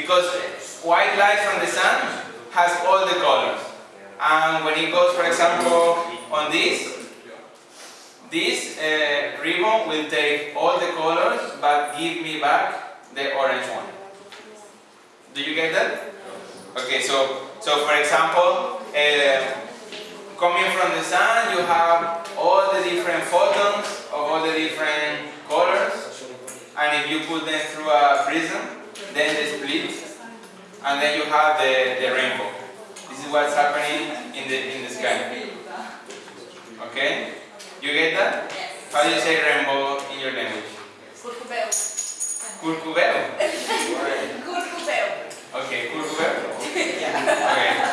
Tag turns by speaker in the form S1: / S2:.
S1: Because white light from the sun has all the colors. And when it goes, for example, on this, this uh, ribbon will take all the colors but give me back the orange one. Do you get that? Okay, so so for example, uh, coming from the sun, you have all the different photons of all the different colors, and if you put them through a prism, then they split, and then you have the, the rainbow. This is what's happening in the in the sky. Okay? You get that?
S2: Yes.
S1: How do you say rainbow in your language?
S2: Curcubeu.
S1: Curcubeo.
S2: Curcubeu.
S1: Okay, curcubeo.
S2: Yeah.
S1: Okay.